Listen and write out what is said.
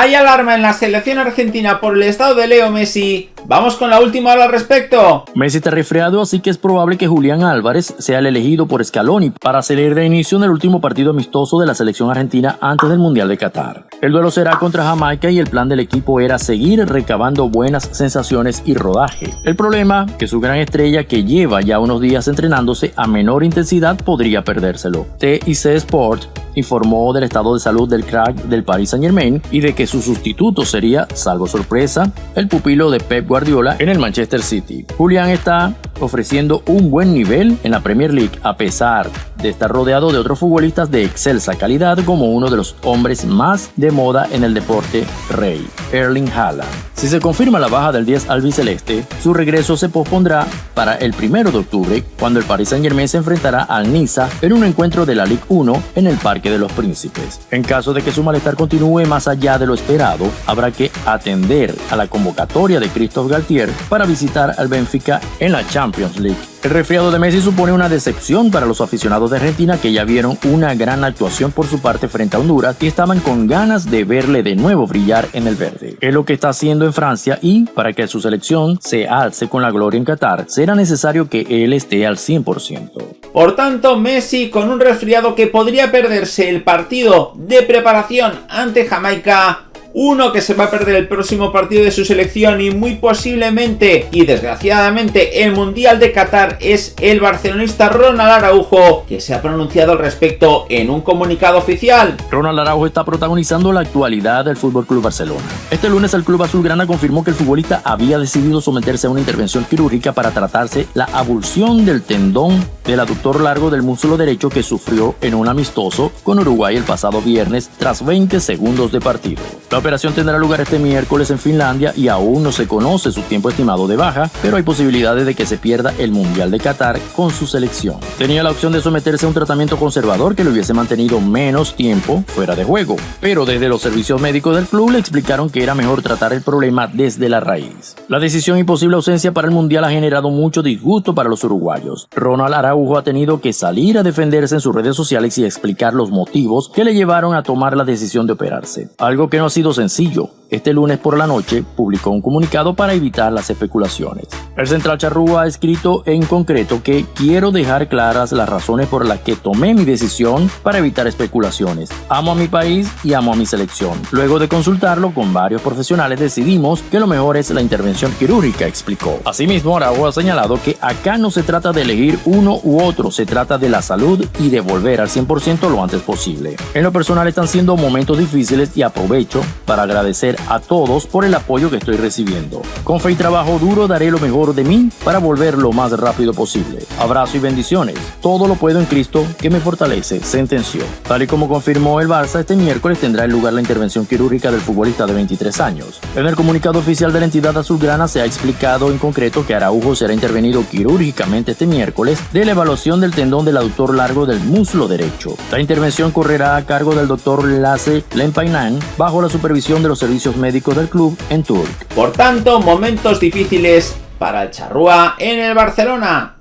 Hay alarma en la selección argentina por el estado de Leo Messi. Vamos con la última al respecto. Messi está resfriado, así que es probable que Julián Álvarez sea el elegido por Scaloni para salir de inicio en el último partido amistoso de la selección argentina antes del Mundial de Qatar. El duelo será contra Jamaica y el plan del equipo era seguir recabando buenas sensaciones y rodaje. El problema, que su gran estrella que lleva ya unos días entrenándose a menor intensidad podría perdérselo. TIC Sport informó del estado de salud del crack del Paris Saint Germain y de que su sustituto sería, salvo sorpresa, el pupilo de Pep Guardiola en el Manchester City. Julián está ofreciendo un buen nivel en la Premier League a pesar de estar rodeado de otros futbolistas de excelsa calidad como uno de los hombres más de moda en el deporte rey, Erling Haaland. Si se confirma la baja del 10 albiceleste, su regreso se pospondrá para el 1 de octubre, cuando el Paris Saint Germain se enfrentará al Niza en un encuentro de la Ligue 1 en el Parque de los Príncipes. En caso de que su malestar continúe más allá de lo esperado, habrá que atender a la convocatoria de Christophe Galtier para visitar al Benfica en la Champions League. El resfriado de Messi supone una decepción para los aficionados de Argentina que ya vieron una gran actuación por su parte frente a Honduras y estaban con ganas de verle de nuevo brillar en el verde. Es lo que está haciendo en Francia y, para que su selección se alce con la gloria en Qatar, será necesario que él esté al 100%. Por tanto, Messi con un resfriado que podría perderse el partido de preparación ante Jamaica uno que se va a perder el próximo partido de su selección y muy posiblemente y desgraciadamente el Mundial de Qatar es el barcelonista Ronald Araujo que se ha pronunciado al respecto en un comunicado oficial. Ronald Araujo está protagonizando la actualidad del Club Barcelona. Este lunes el club azulgrana confirmó que el futbolista había decidido someterse a una intervención quirúrgica para tratarse la abulsión del tendón del aductor largo del músculo derecho que sufrió en un amistoso con Uruguay el pasado viernes tras 20 segundos de partido. Operación tendrá lugar este miércoles en Finlandia y aún no se conoce su tiempo estimado de baja, pero hay posibilidades de que se pierda el Mundial de Qatar con su selección. Tenía la opción de someterse a un tratamiento conservador que le hubiese mantenido menos tiempo fuera de juego, pero desde los servicios médicos del club le explicaron que era mejor tratar el problema desde la raíz. La decisión y posible ausencia para el Mundial ha generado mucho disgusto para los uruguayos. Ronald Araujo ha tenido que salir a defenderse en sus redes sociales y explicar los motivos que le llevaron a tomar la decisión de operarse, algo que no ha sido sencillo. Este lunes por la noche publicó un comunicado para evitar las especulaciones. El central charrúa ha escrito en concreto que quiero dejar claras las razones por las que tomé mi decisión para evitar especulaciones. Amo a mi país y amo a mi selección. Luego de consultarlo con varios profesionales decidimos que lo mejor es la intervención quirúrgica, explicó. Asimismo, Araujo ha señalado que acá no se trata de elegir uno u otro, se trata de la salud y de volver al 100% lo antes posible. En lo personal están siendo momentos difíciles y aprovecho para agradecer a todos por el apoyo que estoy recibiendo. Con fe y trabajo duro daré lo mejor de mí para volver lo más rápido posible. Abrazo y bendiciones. Todo lo puedo en Cristo que me fortalece, sentenció. Tal y como confirmó el Barça, este miércoles tendrá lugar la intervención quirúrgica del futbolista de 23 años. En el comunicado oficial de la entidad azulgrana se ha explicado en concreto que Araujo será intervenido quirúrgicamente este miércoles de la evaluación del tendón del aductor largo del muslo derecho. La intervención correrá a cargo del doctor Lasse Lempainan bajo la supervisión de los servicios médicos del club en Turk. Por tanto, momentos difíciles para el Charrúa en el Barcelona.